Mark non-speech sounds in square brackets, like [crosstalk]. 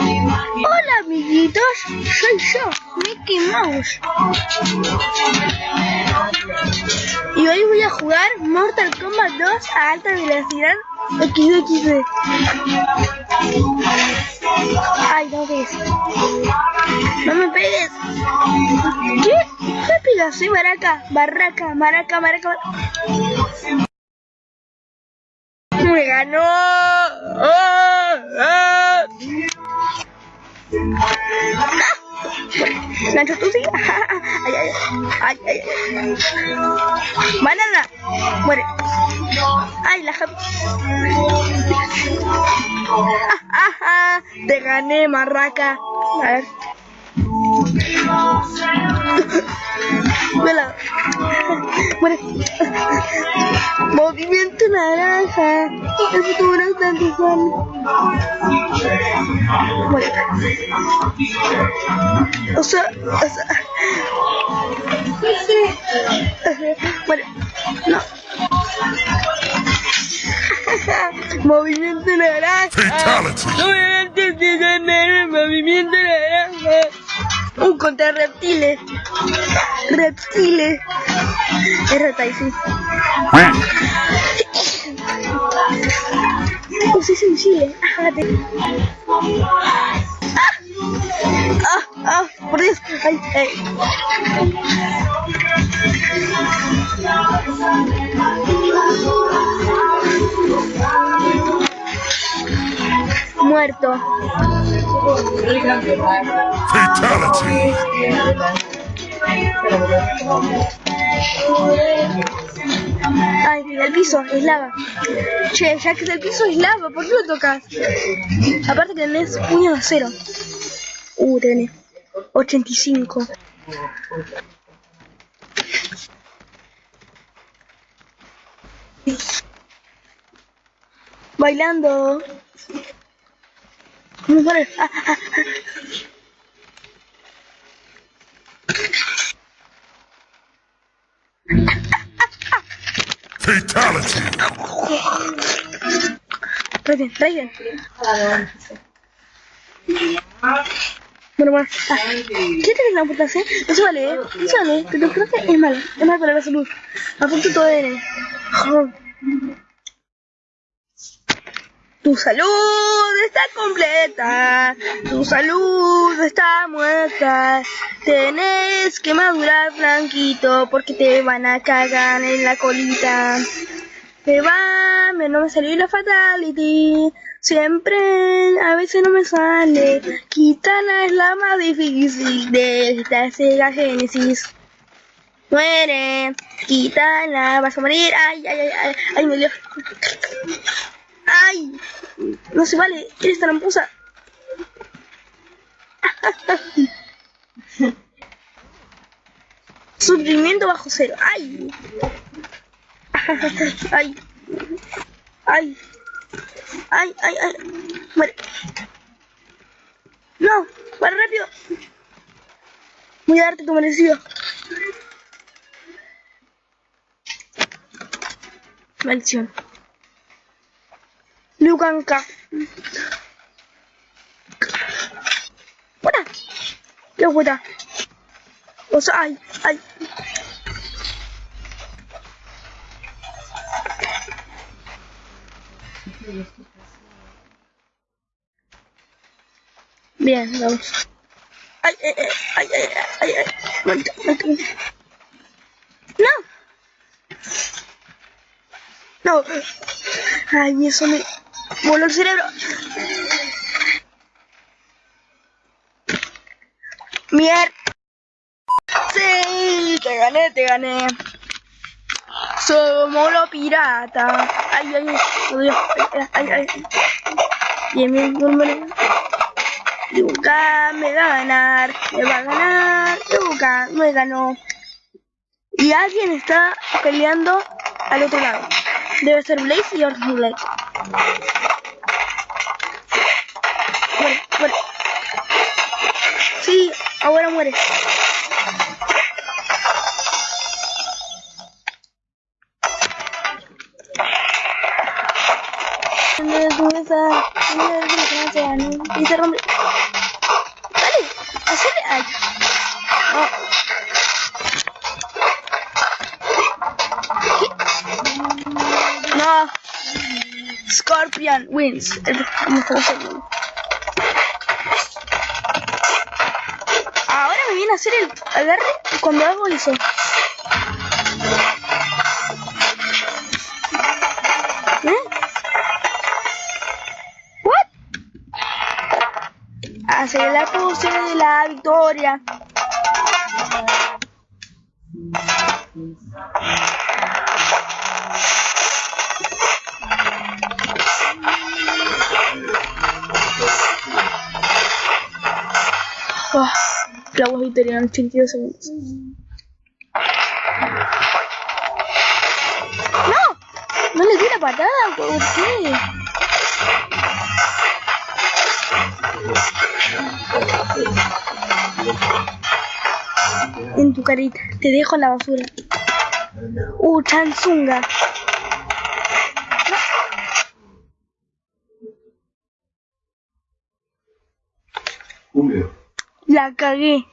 Hola amiguitos, soy yo, Mickey Mouse. Y hoy voy a jugar Mortal Kombat 2 a alta velocidad XXD. Ay, no ves. No me pegues. ¿Qué? ¿Qué pegas? Soy Baraka, Barraca, Maraca, Maraca. Me ganó. ¡Ah! ¡Ah! [laughs] Nacho, tú sí. [laughs] Ay, ay, ay, ay. Banana. Muere. Ay, la Javi. Te gané, marraca. A ver. Vela. Muere. Movimiento naranja. El futuro es tan. O sea, o sea. Muere. No. [laughs] Movimiento naranja. Antes de ganar el movimiento naranja. Un contra reptiles. Reptiles. Es sí. Sensible. Ájate. Ah, ah, por Dios. Muerto. Ay, el piso es lava. Che, ya que el piso es lava, ¿por qué lo tocas? Aparte que tenés puño de acero. Uh, tenés 85. Bailando. Vamos a poner. Ah, ah, ah. Fatality. Raiden, Raiden. Bueno, bueno. Ah, ¿Qué te la amputación? No se vale, ¿eh? No vale, pero creo que es malo. Es malo para la salud. Apunto todo N. Joder. Tu salud está completa, tu salud está muerta. Tenés que madurar blanquito porque te van a cagar en la colita. Te va, me no me salió la fatality. Siempre, a veces no me sale. Kitana es la más difícil de esta Sega Genesis. Muere, Kitana, vas a morir. Ay, ay, ay, ay, ay, me dio. ¡Ay! No se vale, eres tramposa. [laughs] Sufrimiento bajo cero. [laughs] ¡Ay! ¡Ay! ¡Ay! ¡Ay, ay, ay! Muere. ¡No! ¡Para rápido! Voy a darte tu merecido. Maldición. Luganka. ¡Fuera! ¡Qué buena! O sea, ay, ay. Bien, vamos. Ay, ay, ay, ay, ay, ay, ay. No. No. Ay, eso me voló el cerebro. Mier. Sí, te gané, te gané. Somos los piratas. Ay, ay, ay, ay, ay, ay. Bien, bien, bien, me va a ganar, me va a ganar, Luca me ganó. Y alguien está peleando al otro lado. Debe ser Blaze y Orton Blaze. Muere, muere. Sí, ahora muere. se ganó. Y se rompe. Dale, hacele. Ay. No. ¿Qué? No. Scorpion wins. Ahora me viene a hacer el agarre cuando hago eso. ¿Eh? What? Hacer la pose de la victoria. Oh, clavos victoria en 82 segundos. ¡No! No le di la patada, ¿por qué? En tu carita, te dejo en la basura. Uh, Chansunga. Húmedo. La cagué.